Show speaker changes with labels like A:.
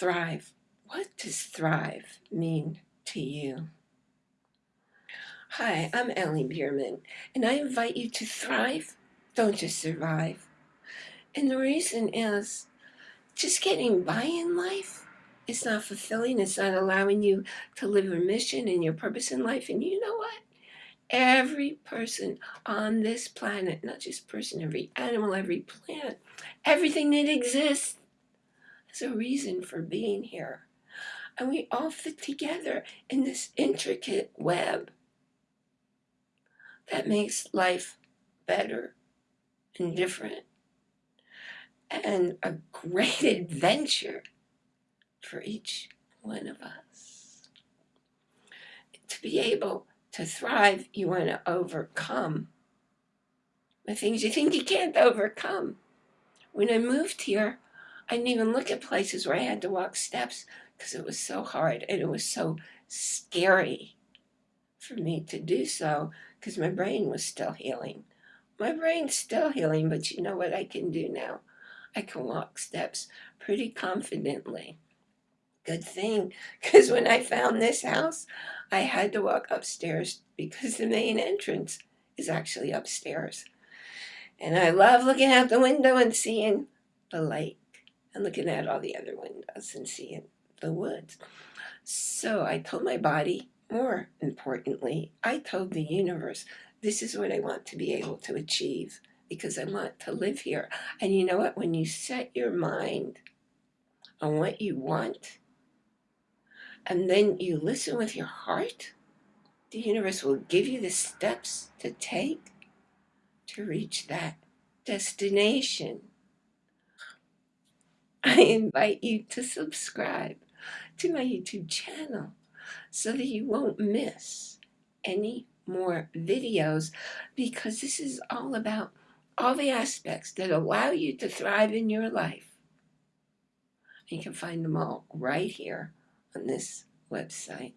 A: thrive. What does thrive mean to you? Hi, I'm Ellie Bierman, and I invite you to thrive, don't just survive. And the reason is just getting by in life is not fulfilling. It's not allowing you to live your mission and your purpose in life. And you know what? Every person on this planet, not just person, every animal, every plant, everything that exists has a reason for being here. And we all fit together in this intricate web that makes life better and different and a great adventure for each one of us. To be able to thrive, you want to overcome the things you think you can't overcome. When I moved here, I didn't even look at places where I had to walk steps because it was so hard and it was so scary for me to do so because my brain was still healing. My brain's still healing, but you know what I can do now? I can walk steps pretty confidently. Good thing, because when I found this house, I had to walk upstairs because the main entrance is actually upstairs. And I love looking out the window and seeing the lake and looking at all the other windows and seeing the woods. So I told my body, more importantly, I told the universe, this is what I want to be able to achieve because I want to live here. And you know what? When you set your mind on what you want, and then you listen with your heart, the universe will give you the steps to take to reach that destination. I invite you to subscribe to my YouTube channel so that you won't miss any more videos because this is all about all the aspects that allow you to thrive in your life. You can find them all right here on this website.